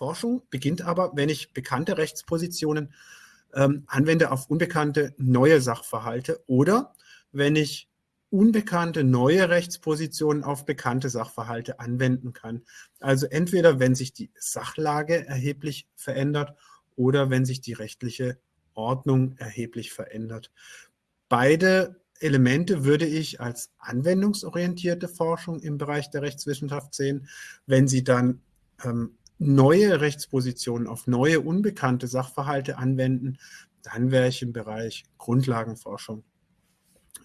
Forschung beginnt aber, wenn ich bekannte Rechtspositionen ähm, anwende auf unbekannte neue Sachverhalte oder wenn ich unbekannte neue Rechtspositionen auf bekannte Sachverhalte anwenden kann. Also entweder wenn sich die Sachlage erheblich verändert oder wenn sich die rechtliche Ordnung erheblich verändert. Beide Elemente würde ich als anwendungsorientierte Forschung im Bereich der Rechtswissenschaft sehen. Wenn Sie dann ähm, neue Rechtspositionen auf neue unbekannte Sachverhalte anwenden, dann wäre ich im Bereich Grundlagenforschung.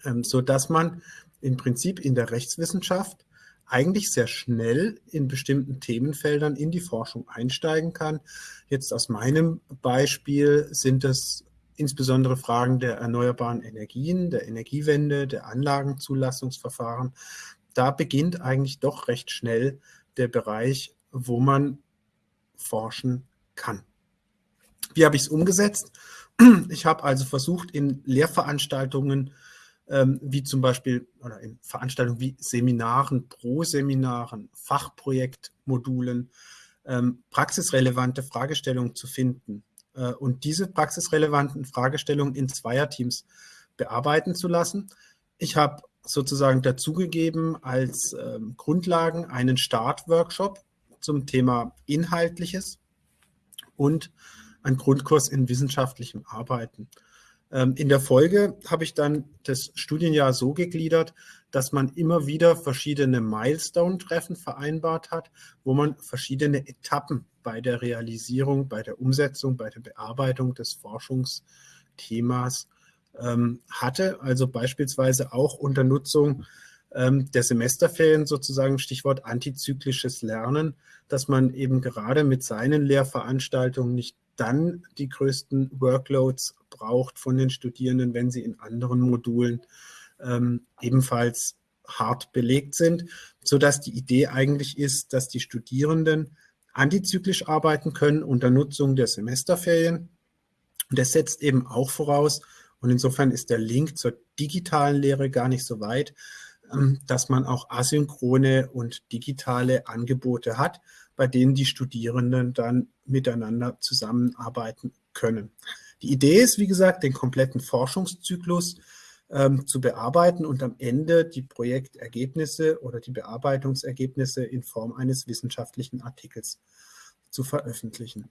Ähm, so dass man im Prinzip in der Rechtswissenschaft eigentlich sehr schnell in bestimmten Themenfeldern in die Forschung einsteigen kann. Jetzt aus meinem Beispiel sind es insbesondere Fragen der erneuerbaren Energien, der Energiewende, der Anlagenzulassungsverfahren. Da beginnt eigentlich doch recht schnell der Bereich, wo man forschen kann. Wie habe ich es umgesetzt? Ich habe also versucht, in Lehrveranstaltungen ähm, wie zum Beispiel oder in Veranstaltungen wie Seminaren, Pro-Seminaren, Fachprojektmodulen, ähm, praxisrelevante Fragestellungen zu finden äh, und diese praxisrelevanten Fragestellungen in Zweierteams bearbeiten zu lassen. Ich habe sozusagen dazugegeben als ähm, Grundlagen einen Startworkshop zum Thema Inhaltliches und einen Grundkurs in wissenschaftlichem Arbeiten. Ähm, in der Folge habe ich dann das Studienjahr so gegliedert, dass man immer wieder verschiedene Milestone-Treffen vereinbart hat, wo man verschiedene Etappen bei der Realisierung, bei der Umsetzung, bei der Bearbeitung des Forschungsthemas ähm, hatte. Also beispielsweise auch unter Nutzung ähm, der Semesterferien sozusagen Stichwort antizyklisches Lernen, dass man eben gerade mit seinen Lehrveranstaltungen nicht dann die größten Workloads braucht von den Studierenden, wenn sie in anderen Modulen ähm, ebenfalls hart belegt sind, sodass die Idee eigentlich ist, dass die Studierenden antizyklisch arbeiten können unter Nutzung der Semesterferien. Und das setzt eben auch voraus, und insofern ist der Link zur digitalen Lehre gar nicht so weit, dass man auch asynchrone und digitale Angebote hat, bei denen die Studierenden dann miteinander zusammenarbeiten können. Die Idee ist, wie gesagt, den kompletten Forschungszyklus ähm, zu bearbeiten und am Ende die Projektergebnisse oder die Bearbeitungsergebnisse in Form eines wissenschaftlichen Artikels zu veröffentlichen.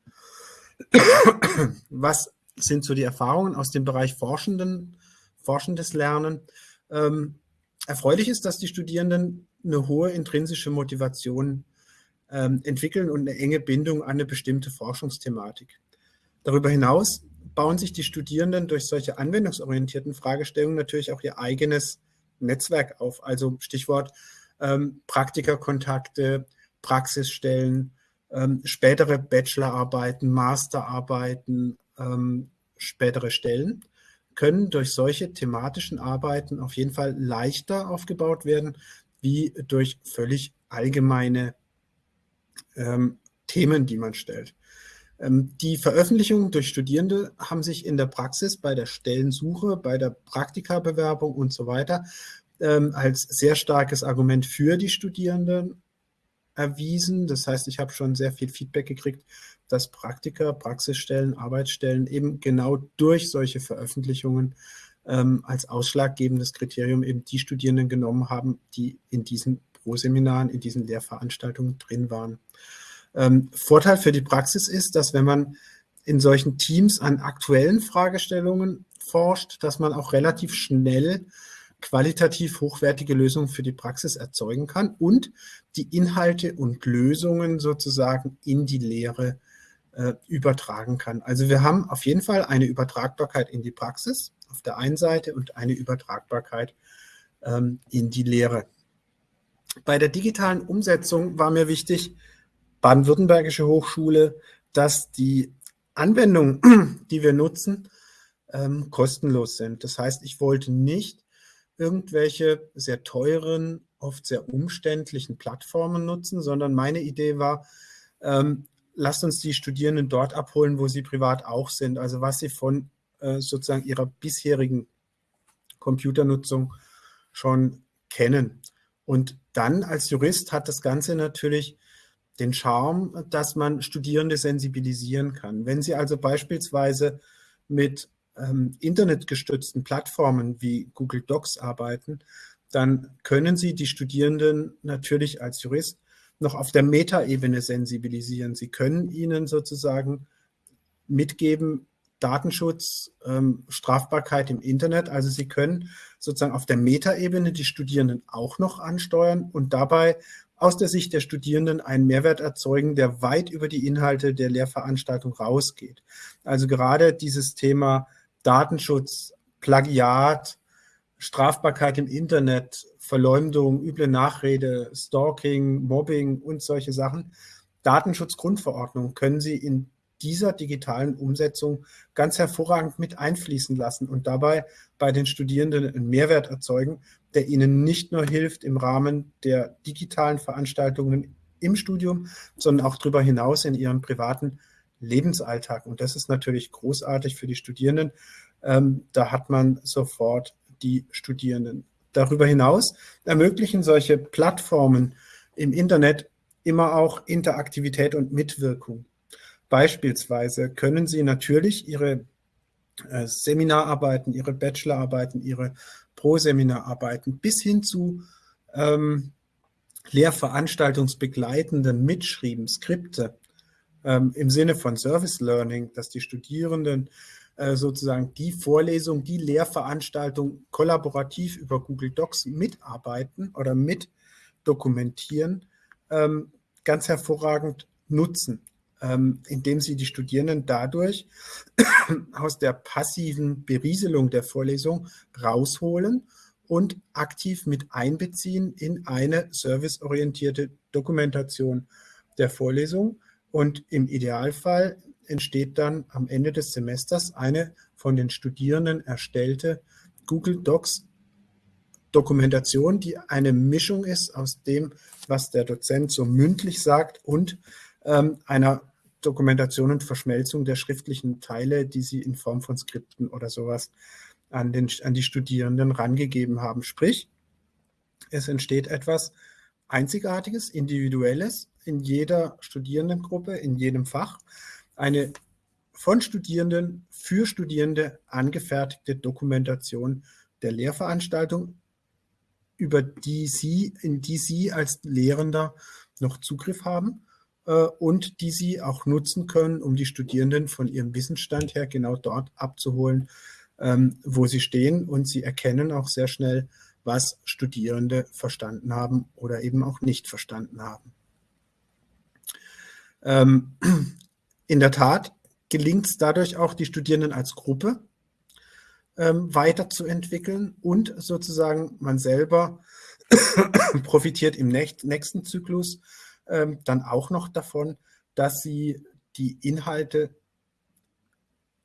Was sind so die Erfahrungen aus dem Bereich Forschenden, forschendes Lernen? Ähm, erfreulich ist, dass die Studierenden eine hohe intrinsische Motivation ähm, entwickeln und eine enge Bindung an eine bestimmte Forschungsthematik. Darüber hinaus bauen sich die Studierenden durch solche anwendungsorientierten Fragestellungen natürlich auch ihr eigenes Netzwerk auf. Also Stichwort ähm, Praktikerkontakte, Praxisstellen, ähm, spätere Bachelorarbeiten, Masterarbeiten, ähm, spätere Stellen können durch solche thematischen Arbeiten auf jeden Fall leichter aufgebaut werden, wie durch völlig allgemeine ähm, Themen, die man stellt. Ähm, die Veröffentlichungen durch Studierende haben sich in der Praxis bei der Stellensuche, bei der Praktikabewerbung und so weiter ähm, als sehr starkes Argument für die Studierenden erwiesen. Das heißt, ich habe schon sehr viel Feedback gekriegt, dass Praktika, Praxisstellen, Arbeitsstellen eben genau durch solche Veröffentlichungen ähm, als ausschlaggebendes Kriterium eben die Studierenden genommen haben, die in diesen Pro-Seminaren, in diesen Lehrveranstaltungen drin waren. Ähm, Vorteil für die Praxis ist, dass wenn man in solchen Teams an aktuellen Fragestellungen forscht, dass man auch relativ schnell qualitativ hochwertige Lösungen für die Praxis erzeugen kann und die Inhalte und Lösungen sozusagen in die Lehre äh, übertragen kann. Also wir haben auf jeden Fall eine Übertragbarkeit in die Praxis auf der einen Seite und eine Übertragbarkeit ähm, in die Lehre. Bei der digitalen Umsetzung war mir wichtig, Baden-Württembergische Hochschule, dass die Anwendungen, die wir nutzen, ähm, kostenlos sind. Das heißt, ich wollte nicht irgendwelche sehr teuren, oft sehr umständlichen Plattformen nutzen, sondern meine Idee war, ähm, lasst uns die Studierenden dort abholen, wo sie privat auch sind, also was sie von äh, sozusagen ihrer bisherigen Computernutzung schon kennen. Und dann als Jurist hat das Ganze natürlich den Charme, dass man Studierende sensibilisieren kann. Wenn Sie also beispielsweise mit ähm, internetgestützten Plattformen wie Google Docs arbeiten, dann können Sie die Studierenden natürlich als Jurist noch auf der Metaebene sensibilisieren. Sie können ihnen sozusagen mitgeben, Datenschutz, ähm, Strafbarkeit im Internet. Also Sie können sozusagen auf der Metaebene die Studierenden auch noch ansteuern und dabei aus der Sicht der Studierenden einen Mehrwert erzeugen, der weit über die Inhalte der Lehrveranstaltung rausgeht. Also gerade dieses Thema Datenschutz, Plagiat, Strafbarkeit im Internet, Verleumdung, üble Nachrede, Stalking, Mobbing und solche Sachen. Datenschutzgrundverordnung können Sie in dieser digitalen Umsetzung ganz hervorragend mit einfließen lassen und dabei bei den Studierenden einen Mehrwert erzeugen, der ihnen nicht nur hilft im Rahmen der digitalen Veranstaltungen im Studium, sondern auch darüber hinaus in ihrem privaten Lebensalltag. Und das ist natürlich großartig für die Studierenden. Ähm, da hat man sofort die Studierenden. Darüber hinaus ermöglichen solche Plattformen im Internet immer auch Interaktivität und Mitwirkung. Beispielsweise können Sie natürlich Ihre äh, Seminararbeiten, Ihre Bachelorarbeiten, Ihre Pro-Seminararbeiten bis hin zu ähm, lehrveranstaltungsbegleitenden Mitschrieben, Skripte ähm, im Sinne von Service Learning, dass die Studierenden äh, sozusagen die Vorlesung, die Lehrveranstaltung kollaborativ über Google Docs mitarbeiten oder mit dokumentieren, ähm, ganz hervorragend nutzen. Ähm, indem sie die Studierenden dadurch aus der passiven Berieselung der Vorlesung rausholen und aktiv mit einbeziehen in eine serviceorientierte Dokumentation der Vorlesung. Und im Idealfall entsteht dann am Ende des Semesters eine von den Studierenden erstellte Google Docs Dokumentation, die eine Mischung ist aus dem, was der Dozent so mündlich sagt und ähm, einer Dokumentation und Verschmelzung der schriftlichen Teile, die sie in Form von Skripten oder sowas an, den, an die Studierenden rangegeben haben. Sprich, es entsteht etwas Einzigartiges, Individuelles in jeder Studierendengruppe, in jedem Fach. Eine von Studierenden für Studierende angefertigte Dokumentation der Lehrveranstaltung, über die Sie, in die Sie als Lehrender noch Zugriff haben äh, und die sie auch nutzen können, um die Studierenden von ihrem Wissensstand her genau dort abzuholen, ähm, wo sie stehen. Und sie erkennen auch sehr schnell, was Studierende verstanden haben oder eben auch nicht verstanden haben. Ähm, in der Tat gelingt es dadurch auch, die Studierenden als Gruppe ähm, weiterzuentwickeln und sozusagen man selber profitiert im nächsten Zyklus ähm, dann auch noch davon, dass sie die Inhalte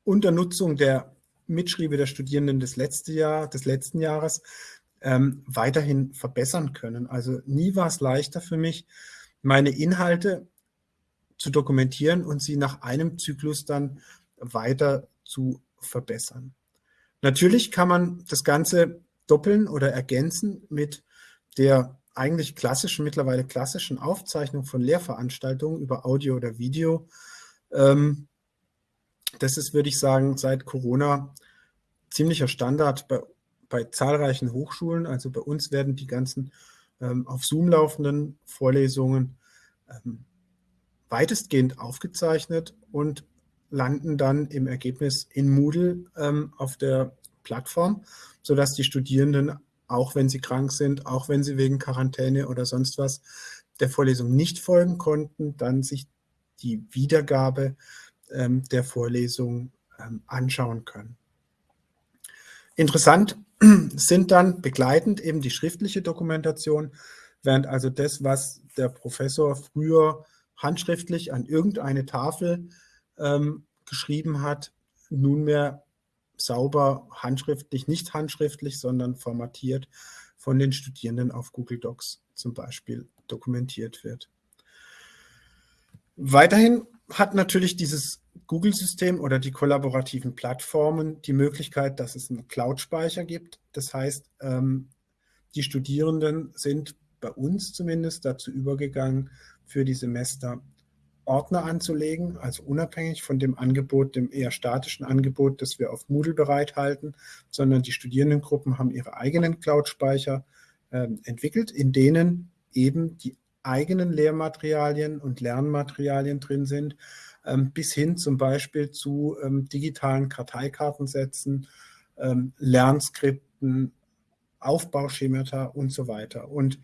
unter Nutzung der Mitschriebe der Studierenden des, letzte Jahr, des letzten Jahres ähm, weiterhin verbessern können. Also nie war es leichter für mich, meine Inhalte zu dokumentieren und sie nach einem Zyklus dann weiter zu verbessern. Natürlich kann man das Ganze doppeln oder ergänzen mit der eigentlich klassischen, mittlerweile klassischen Aufzeichnung von Lehrveranstaltungen über Audio oder Video. Ähm, das ist, würde ich sagen, seit Corona ziemlicher Standard bei, bei zahlreichen Hochschulen. Also bei uns werden die ganzen ähm, auf Zoom laufenden Vorlesungen ähm, weitestgehend aufgezeichnet und landen dann im Ergebnis in Moodle ähm, auf der Plattform, sodass die Studierenden auch wenn sie krank sind, auch wenn sie wegen Quarantäne oder sonst was der Vorlesung nicht folgen konnten, dann sich die Wiedergabe ähm, der Vorlesung ähm, anschauen können. Interessant sind dann begleitend eben die schriftliche Dokumentation, während also das, was der Professor früher handschriftlich an irgendeine Tafel ähm, geschrieben hat, nunmehr sauber handschriftlich, nicht handschriftlich, sondern formatiert von den Studierenden auf Google Docs zum Beispiel dokumentiert wird. Weiterhin hat natürlich dieses Google-System oder die kollaborativen Plattformen die Möglichkeit, dass es einen Cloud-Speicher gibt. Das heißt, ähm, die Studierenden sind bei uns zumindest dazu übergegangen, für die Semester Ordner anzulegen, also unabhängig von dem Angebot, dem eher statischen Angebot, das wir auf Moodle bereithalten, sondern die Studierendengruppen haben ihre eigenen Cloud-Speicher äh, entwickelt, in denen eben die eigenen Lehrmaterialien und Lernmaterialien drin sind, ähm, bis hin zum Beispiel zu ähm, digitalen Karteikartensätzen, ähm, Lernskripten, Aufbauschemata und so weiter. Und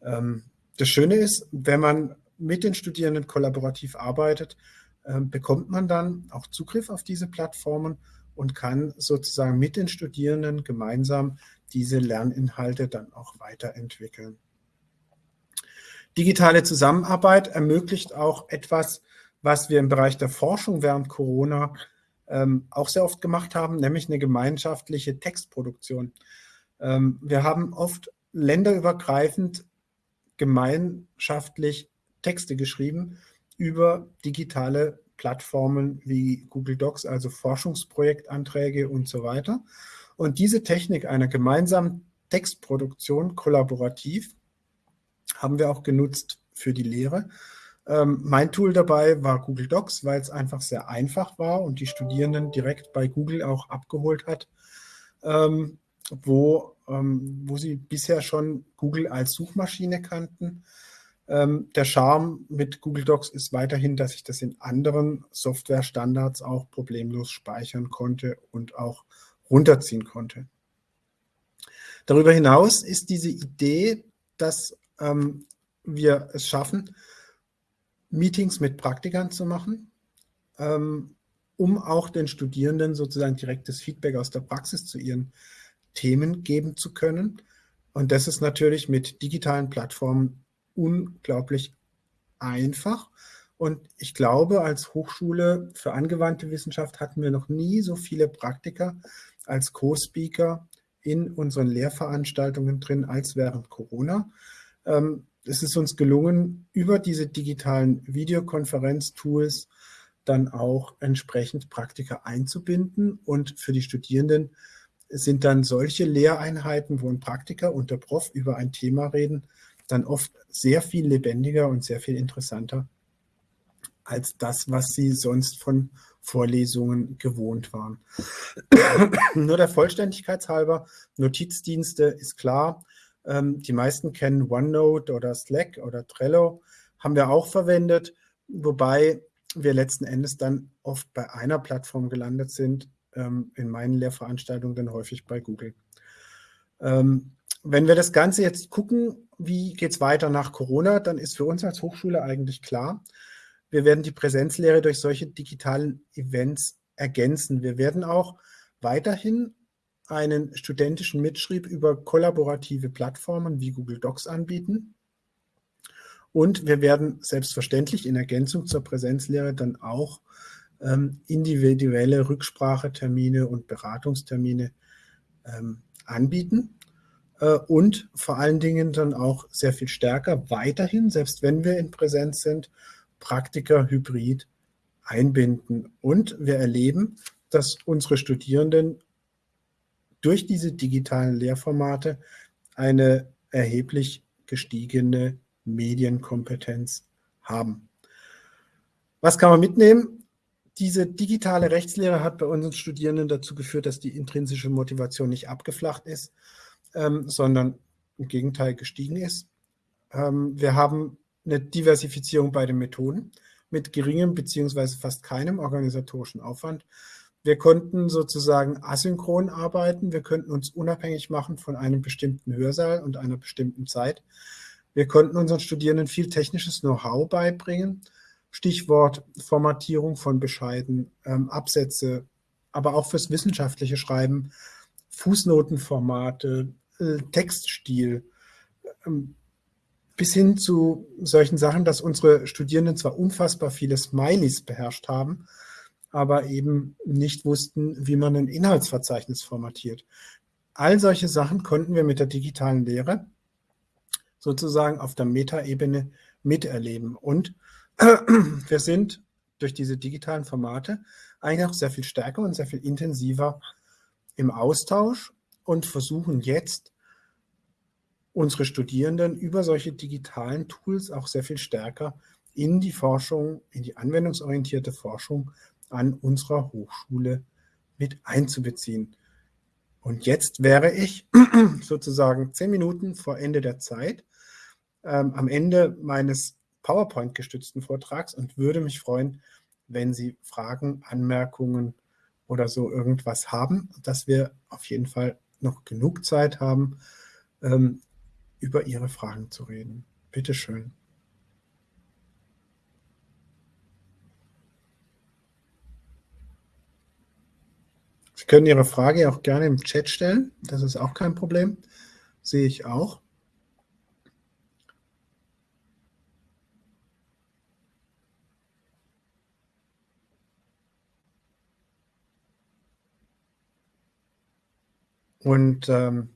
das Schöne ist, wenn man mit den Studierenden kollaborativ arbeitet, äh, bekommt man dann auch Zugriff auf diese Plattformen und kann sozusagen mit den Studierenden gemeinsam diese Lerninhalte dann auch weiterentwickeln. Digitale Zusammenarbeit ermöglicht auch etwas, was wir im Bereich der Forschung während Corona ähm, auch sehr oft gemacht haben, nämlich eine gemeinschaftliche Textproduktion. Ähm, wir haben oft länderübergreifend gemeinschaftlich Texte geschrieben über digitale Plattformen wie Google Docs, also Forschungsprojektanträge und so weiter. Und diese Technik einer gemeinsamen Textproduktion kollaborativ haben wir auch genutzt für die Lehre. Ähm, mein Tool dabei war Google Docs, weil es einfach sehr einfach war und die Studierenden direkt bei Google auch abgeholt hat, ähm, wo, wo sie bisher schon Google als Suchmaschine kannten ähm, der Charme mit Google Docs ist weiterhin, dass ich das in anderen Softwarestandards auch problemlos speichern konnte und auch runterziehen konnte. Darüber hinaus ist diese Idee, dass ähm, wir es schaffen, Meetings mit Praktikern zu machen, ähm, um auch den Studierenden sozusagen direktes Feedback aus der Praxis zu ihren Themen geben zu können. Und das ist natürlich mit digitalen Plattformen unglaublich einfach. Und ich glaube, als Hochschule für angewandte Wissenschaft hatten wir noch nie so viele Praktiker als Co-Speaker in unseren Lehrveranstaltungen drin als während Corona. Ähm, es ist uns gelungen, über diese digitalen Videokonferenz-Tools dann auch entsprechend Praktiker einzubinden. Und für die Studierenden sind dann solche Lehreinheiten, wo ein Praktiker und der Prof über ein Thema reden, dann oft sehr viel lebendiger und sehr viel interessanter als das, was sie sonst von Vorlesungen gewohnt waren. Nur der Vollständigkeit halber, Notizdienste ist klar. Ähm, die meisten kennen OneNote oder Slack oder Trello, haben wir auch verwendet, wobei wir letzten Endes dann oft bei einer Plattform gelandet sind, ähm, in meinen Lehrveranstaltungen dann häufig bei Google. Ähm, wenn wir das Ganze jetzt gucken, wie geht es weiter nach Corona, dann ist für uns als Hochschule eigentlich klar, wir werden die Präsenzlehre durch solche digitalen Events ergänzen. Wir werden auch weiterhin einen studentischen Mitschrieb über kollaborative Plattformen wie Google Docs anbieten. Und wir werden selbstverständlich in Ergänzung zur Präsenzlehre dann auch individuelle Rücksprachetermine und Beratungstermine ähm, anbieten. Äh, und vor allen Dingen dann auch sehr viel stärker weiterhin, selbst wenn wir in Präsenz sind, Praktiker hybrid einbinden. Und wir erleben, dass unsere Studierenden durch diese digitalen Lehrformate eine erheblich gestiegene Medienkompetenz haben. Was kann man mitnehmen? Diese digitale Rechtslehre hat bei unseren Studierenden dazu geführt, dass die intrinsische Motivation nicht abgeflacht ist, ähm, sondern im Gegenteil gestiegen ist. Ähm, wir haben eine Diversifizierung bei den Methoden mit geringem bzw. fast keinem organisatorischen Aufwand. Wir konnten sozusagen asynchron arbeiten, wir könnten uns unabhängig machen von einem bestimmten Hörsaal und einer bestimmten Zeit. Wir konnten unseren Studierenden viel technisches Know-how beibringen, Stichwort Formatierung von Bescheiden, ähm, Absätze, aber auch fürs wissenschaftliche Schreiben, Fußnotenformate, äh, Textstil, ähm, bis hin zu solchen Sachen, dass unsere Studierenden zwar unfassbar viele Smileys beherrscht haben, aber eben nicht wussten, wie man ein Inhaltsverzeichnis formatiert. All solche Sachen konnten wir mit der digitalen Lehre sozusagen auf der Metaebene miterleben. Und wir sind durch diese digitalen Formate eigentlich auch sehr viel stärker und sehr viel intensiver im Austausch und versuchen jetzt unsere Studierenden über solche digitalen Tools auch sehr viel stärker in die Forschung, in die anwendungsorientierte Forschung an unserer Hochschule mit einzubeziehen. Und jetzt wäre ich sozusagen zehn Minuten vor Ende der Zeit, ähm, am Ende meines PowerPoint-gestützten Vortrags und würde mich freuen, wenn Sie Fragen, Anmerkungen oder so irgendwas haben, dass wir auf jeden Fall noch genug Zeit haben, ähm, über Ihre Fragen zu reden. Bitte schön. Sie können Ihre Frage auch gerne im Chat stellen. Das ist auch kein Problem. Sehe ich auch. Und ähm,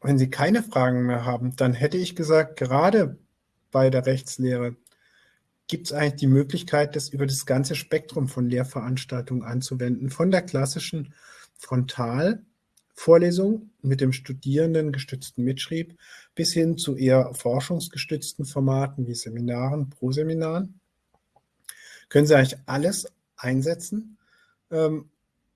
wenn Sie keine Fragen mehr haben, dann hätte ich gesagt, gerade bei der Rechtslehre gibt es eigentlich die Möglichkeit, das über das ganze Spektrum von Lehrveranstaltungen anzuwenden, von der klassischen Frontalvorlesung mit dem Studierenden gestützten Mitschrieb bis hin zu eher forschungsgestützten Formaten wie Seminaren, Pro-Seminaren. Können Sie eigentlich alles einsetzen. Ähm,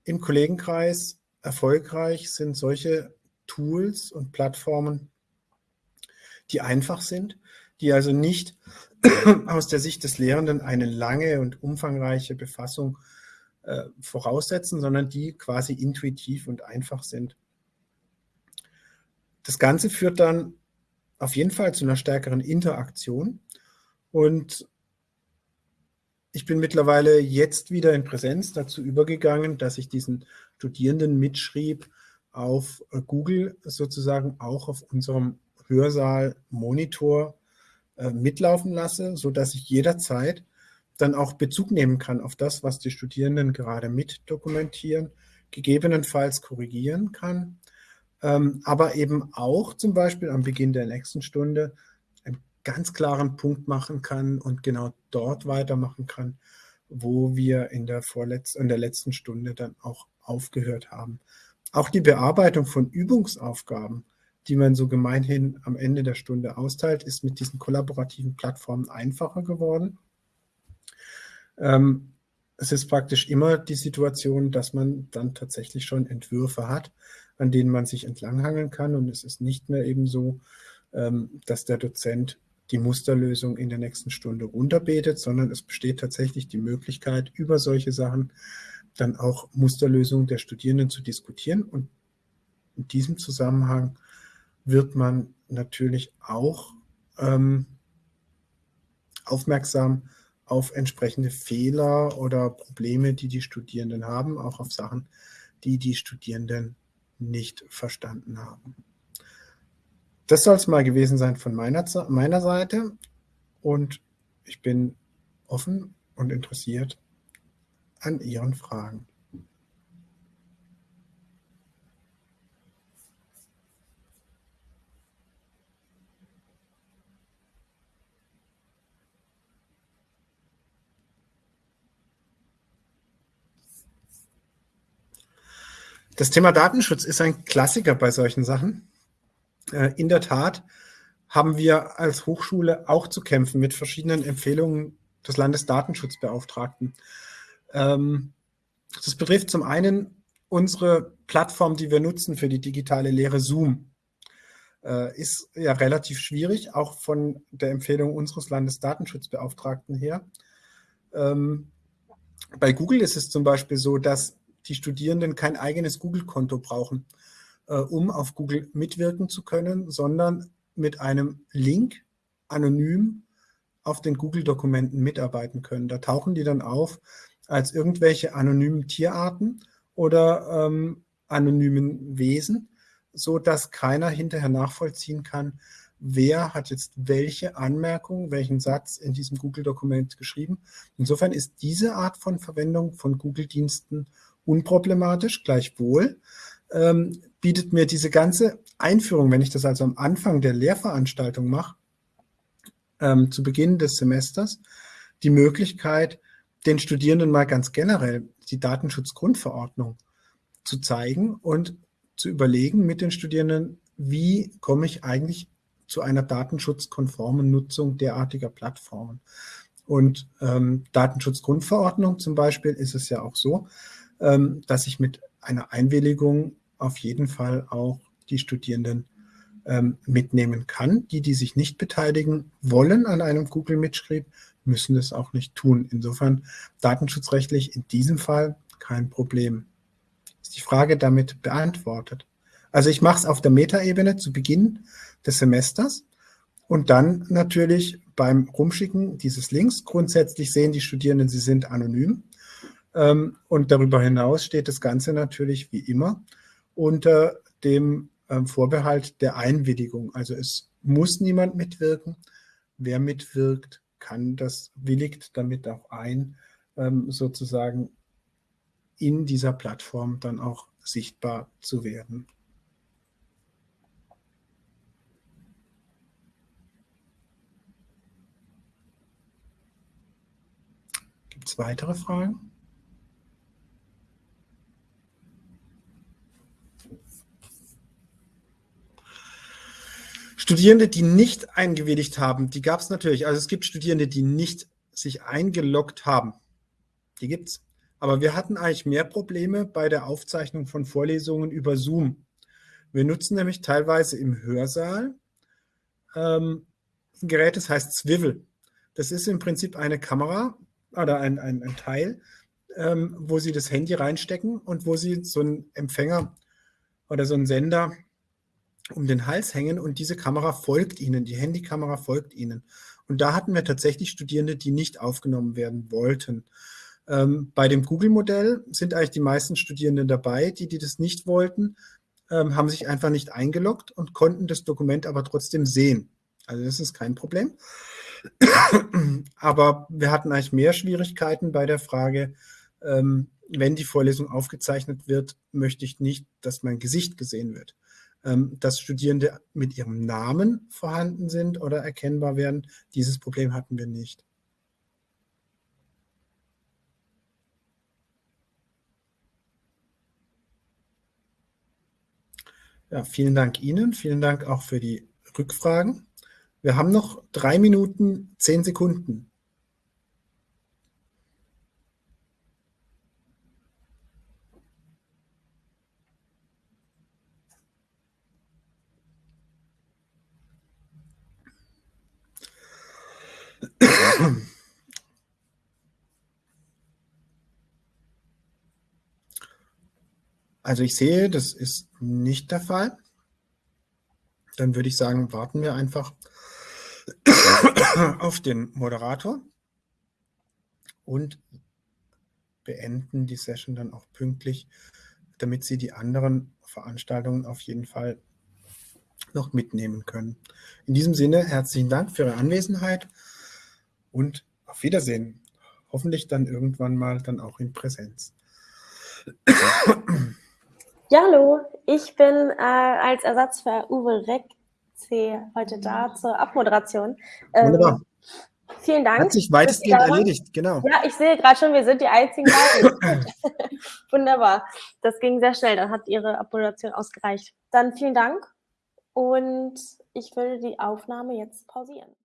Im Kollegenkreis erfolgreich sind solche Tools und Plattformen, die einfach sind, die also nicht aus der Sicht des Lehrenden eine lange und umfangreiche Befassung äh, voraussetzen, sondern die quasi intuitiv und einfach sind. Das Ganze führt dann auf jeden Fall zu einer stärkeren Interaktion und ich bin mittlerweile jetzt wieder in Präsenz dazu übergegangen, dass ich diesen Studierenden mitschrieb auf äh, Google sozusagen auch auf unserem Hörsaal-Monitor äh, mitlaufen lasse, sodass ich jederzeit dann auch Bezug nehmen kann auf das, was die Studierenden gerade mit dokumentieren, gegebenenfalls korrigieren kann, ähm, aber eben auch zum Beispiel am Beginn der nächsten Stunde einen ganz klaren Punkt machen kann und genau dort weitermachen kann, wo wir in der, vorletzten, in der letzten Stunde dann auch aufgehört haben. Auch die Bearbeitung von Übungsaufgaben, die man so gemeinhin am Ende der Stunde austeilt, ist mit diesen kollaborativen Plattformen einfacher geworden. Ähm, es ist praktisch immer die Situation, dass man dann tatsächlich schon Entwürfe hat, an denen man sich entlanghangeln kann. Und es ist nicht mehr eben so, ähm, dass der Dozent die Musterlösung in der nächsten Stunde runterbetet, sondern es besteht tatsächlich die Möglichkeit, über solche Sachen dann auch Musterlösungen der Studierenden zu diskutieren. Und in diesem Zusammenhang wird man natürlich auch ähm, aufmerksam auf entsprechende Fehler oder Probleme, die die Studierenden haben, auch auf Sachen, die die Studierenden nicht verstanden haben. Das soll es mal gewesen sein von meiner, meiner Seite und ich bin offen und interessiert an Ihren Fragen. Das Thema Datenschutz ist ein Klassiker bei solchen Sachen. Äh, in der Tat haben wir als Hochschule auch zu kämpfen mit verschiedenen Empfehlungen des Landesdatenschutzbeauftragten. Ähm, das betrifft zum einen unsere Plattform, die wir nutzen für die digitale Lehre Zoom. Äh, ist ja relativ schwierig, auch von der Empfehlung unseres Landesdatenschutzbeauftragten her. Ähm, bei Google ist es zum Beispiel so, dass die Studierenden kein eigenes Google-Konto brauchen, äh, um auf Google mitwirken zu können, sondern mit einem Link anonym auf den Google-Dokumenten mitarbeiten können. Da tauchen die dann auf als irgendwelche anonymen Tierarten oder ähm, anonymen Wesen, so dass keiner hinterher nachvollziehen kann, wer hat jetzt welche Anmerkung, welchen Satz in diesem Google-Dokument geschrieben. Insofern ist diese Art von Verwendung von Google-Diensten unproblematisch, gleichwohl ähm, bietet mir diese ganze Einführung, wenn ich das also am Anfang der Lehrveranstaltung mache, ähm, zu Beginn des Semesters, die Möglichkeit, den Studierenden mal ganz generell die Datenschutzgrundverordnung zu zeigen und zu überlegen mit den Studierenden, wie komme ich eigentlich zu einer datenschutzkonformen Nutzung derartiger Plattformen. Und ähm, Datenschutzgrundverordnung zum Beispiel ist es ja auch so, ähm, dass ich mit einer Einwilligung auf jeden Fall auch die Studierenden ähm, mitnehmen kann. Die, die sich nicht beteiligen wollen an einem Google-Mitschrieb, müssen das auch nicht tun. Insofern datenschutzrechtlich in diesem Fall kein Problem. Ist die Frage damit beantwortet? Also ich mache es auf der Metaebene zu Beginn des Semesters und dann natürlich beim Rumschicken dieses Links. Grundsätzlich sehen die Studierenden, sie sind anonym. Ähm, und darüber hinaus steht das Ganze natürlich wie immer unter dem ähm, Vorbehalt der Einwilligung. Also es muss niemand mitwirken. Wer mitwirkt, kann das, willigt damit auch ein, ähm, sozusagen in dieser Plattform dann auch sichtbar zu werden. Gibt es weitere Fragen? Studierende, die nicht eingewilligt haben, die gab es natürlich. Also es gibt Studierende, die nicht sich eingeloggt haben. Die gibt es. Aber wir hatten eigentlich mehr Probleme bei der Aufzeichnung von Vorlesungen über Zoom. Wir nutzen nämlich teilweise im Hörsaal ähm, ein Gerät, das heißt Swivel. Das ist im Prinzip eine Kamera oder ein, ein, ein Teil, ähm, wo Sie das Handy reinstecken und wo Sie so einen Empfänger oder so einen Sender um den Hals hängen und diese Kamera folgt Ihnen, die Handykamera folgt Ihnen. Und da hatten wir tatsächlich Studierende, die nicht aufgenommen werden wollten. Ähm, bei dem Google-Modell sind eigentlich die meisten Studierenden dabei, die, die das nicht wollten, ähm, haben sich einfach nicht eingeloggt und konnten das Dokument aber trotzdem sehen. Also das ist kein Problem. aber wir hatten eigentlich mehr Schwierigkeiten bei der Frage, ähm, wenn die Vorlesung aufgezeichnet wird, möchte ich nicht, dass mein Gesicht gesehen wird. Ähm, dass Studierende mit ihrem Namen vorhanden sind oder erkennbar werden. Dieses Problem hatten wir nicht. Ja, vielen Dank Ihnen, vielen Dank auch für die Rückfragen. Wir haben noch drei Minuten, zehn Sekunden. Also ich sehe, das ist nicht der Fall. Dann würde ich sagen, warten wir einfach auf den Moderator und beenden die Session dann auch pünktlich, damit Sie die anderen Veranstaltungen auf jeden Fall noch mitnehmen können. In diesem Sinne herzlichen Dank für Ihre Anwesenheit und auf Wiedersehen. Hoffentlich dann irgendwann mal dann auch in Präsenz. Ja, hallo, ich bin äh, als Ersatz für Uwe Reck-C heute da zur Abmoderation. Ähm, Wunderbar. Vielen Dank. Hat sich weitestgehend erledigt, genau. Ja, ich sehe gerade schon, wir sind die einzigen beiden. Wunderbar. Das ging sehr schnell, dann hat Ihre Abmoderation ausgereicht. Dann vielen Dank und ich würde die Aufnahme jetzt pausieren.